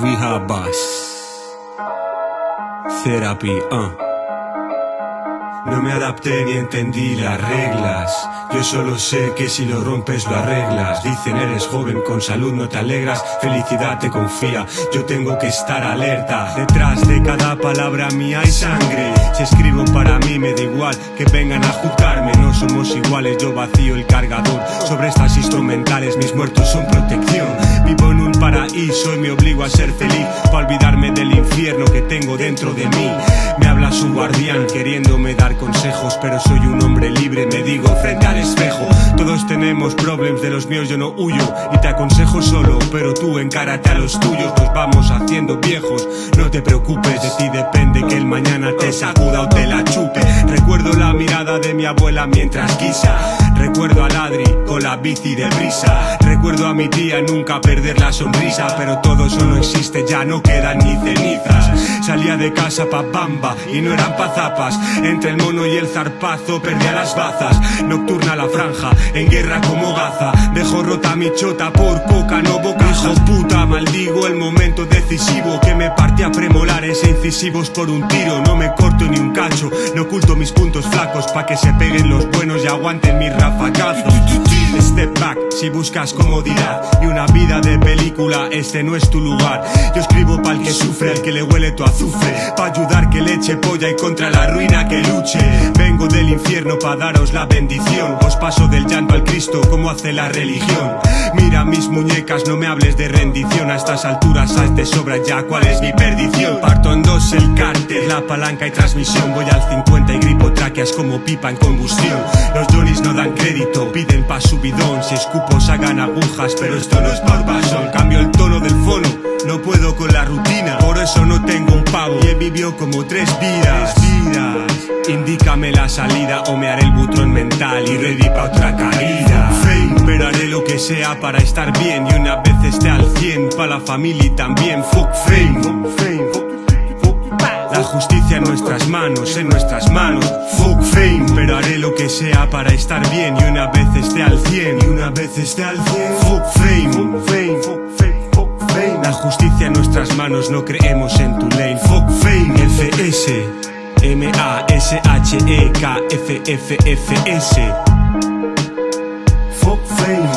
Rehab Bus Therapy, uh. No me adapté ni entendí las reglas. Yo solo sé que si lo rompes lo arreglas. Dicen eres joven, con salud no te alegras. Felicidad te confía, yo tengo que estar alerta. Detrás de cada palabra mía hay sangre. Si escribo para mí me da igual que vengan a juzgarme somos iguales, yo vacío el cargador. Sobre estas instrumentales mis muertos son protección. Vivo en un paraíso y me obligo a ser feliz Para olvidarme del infierno que tengo dentro de mí. Me habla su guardián queriéndome dar consejos Pero soy un hombre libre, me digo frente al espejo. Todos tenemos problemas de los míos, yo no huyo Y te aconsejo solo, pero tú encárate a los tuyos Nos vamos haciendo viejos, no te preocupes De ti depende que el mañana te sacuda o te la chupe abuela mientras guisa Recuerdo a Ladri con la bici de brisa Recuerdo a mi tía nunca perder la sonrisa Pero todo eso no existe, ya no quedan ni cenizas. Salía de casa pa' bamba y no eran pa' zapas. Entre el mono y el zarpazo perdía las bazas. Nocturna la franja, en guerra como gaza. Dejo rota mi chota por coca, no boca. Hijo puta, maldigo el momento decisivo Que me partía premolares e incisivos por un tiro No me corto ni un cacho, no oculto mis puntos flacos Pa' que se peguen los buenos y aguanten mi Step back si buscas comodidad. Y una vida de película, este no es tu lugar. Yo escribo pa'l que sufre, al que le huele tu azufre, pa' ayudar que le eche polla y contra la ruina que luche. Vengo del infierno pa' daros la bendición, os paso del llanto al Cristo como hace la religión. Mira mis muñecas, no me hables de rendición, a estas alturas sabes de sobra ya cuál es mi perdición. Parto en dos el cárter, la palanca y transmisión, voy al 50 y gripo tráqueas como pipa en combustión. Los Johnnies no dan crédito, piden pa' su bidón, si escupos hagan agujas, pero esto no es por pasión. Cambio el tono del fono, no puedo con la rutina, como tres vidas. Indícame la salida o me haré el butrón mental y ready pa' otra caída. Fame, pero haré lo que sea para estar bien y una vez esté al 100 pa' la familia y también. Fuck fame. La justicia en nuestras manos, en nuestras manos Fuck fame, pero haré lo que sea para estar bien Y una vez esté al 100, y una vez esté al 100 Fuck fame, fame, justicia en nuestras manos, no creemos en tu lane Fuck fame, FS M-A-S-H-E-K-F-F-F-S Fuck fame